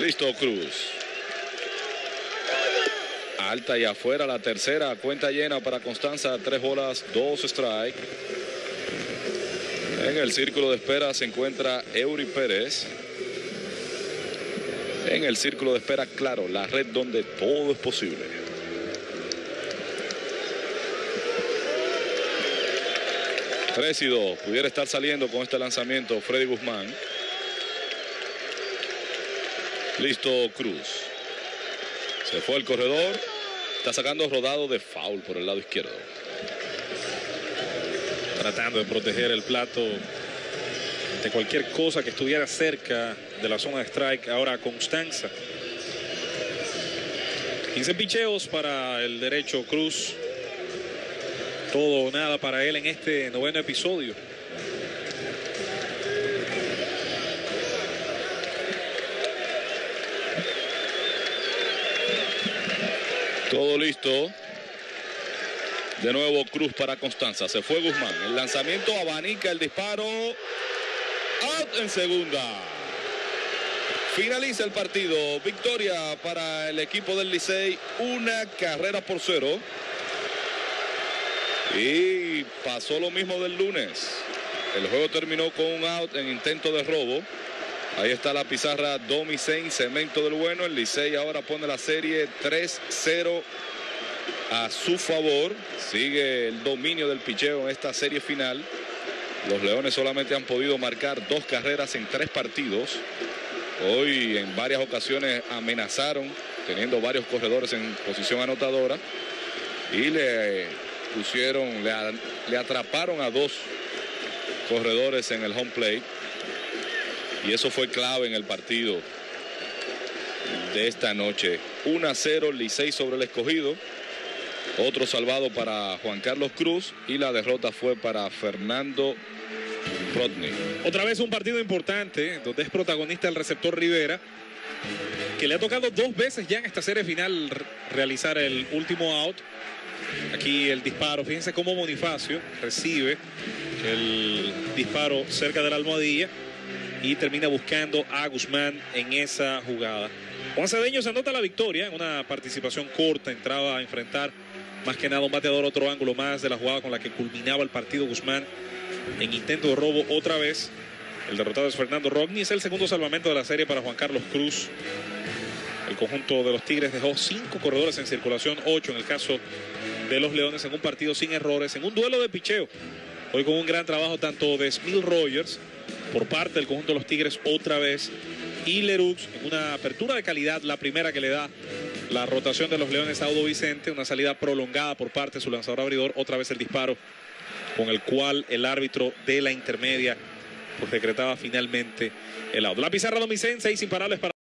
Listo, Cruz. Alta y afuera la tercera, cuenta llena para Constanza, tres bolas, dos strike. En el círculo de espera se encuentra Eury Pérez. En el círculo de espera, claro, la red donde todo es posible. Tres y dos. Pudiera estar saliendo con este lanzamiento Freddy Guzmán. Listo Cruz. Se fue el corredor. Está sacando rodado de foul por el lado izquierdo. Tratando de proteger el plato de cualquier cosa que estuviera cerca de la zona de strike. Ahora Constanza. 15 picheos para el derecho Cruz. Todo o nada para él en este noveno episodio. Todo listo. De nuevo Cruz para Constanza. Se fue Guzmán. El lanzamiento abanica el disparo. Out en segunda. Finaliza el partido. Victoria para el equipo del Licey. Una carrera por cero. Y pasó lo mismo del lunes. El juego terminó con un out en intento de robo. Ahí está la pizarra Domicen, cemento del bueno. El Licey ahora pone la serie 3-0 a su favor. Sigue el dominio del picheo en esta serie final. Los Leones solamente han podido marcar dos carreras en tres partidos. Hoy en varias ocasiones amenazaron, teniendo varios corredores en posición anotadora. Y le pusieron, le, le atraparon a dos corredores en el home plate. Y eso fue clave en el partido de esta noche. 1 a 0 Licey sobre el escogido. Otro salvado para Juan Carlos Cruz y la derrota fue para Fernando Rodney. Otra vez un partido importante donde es protagonista el receptor Rivera, que le ha tocado dos veces ya en esta serie final realizar el último out. Aquí el disparo, fíjense cómo Bonifacio recibe el disparo cerca de la almohadilla y termina buscando a Guzmán en esa jugada. Juan Cedeño se anota la victoria en una participación corta, entraba a enfrentar más que nada un bateador, otro ángulo más de la jugada con la que culminaba el partido Guzmán en intento de robo otra vez. El derrotado es Fernando Rodney, es el segundo salvamento de la serie para Juan Carlos Cruz. El conjunto de los Tigres dejó cinco corredores en circulación, ocho en el caso de los Leones en un partido sin errores, en un duelo de picheo. Hoy con un gran trabajo tanto de Smil Rogers por parte del conjunto de los Tigres otra vez y Lerux en una apertura de calidad, la primera que le da la rotación de los Leones a Audo Vicente, una salida prolongada por parte de su lanzador abridor, otra vez el disparo con el cual el árbitro de la intermedia pues decretaba finalmente el auto. La pizarra Domicen, seis imparables para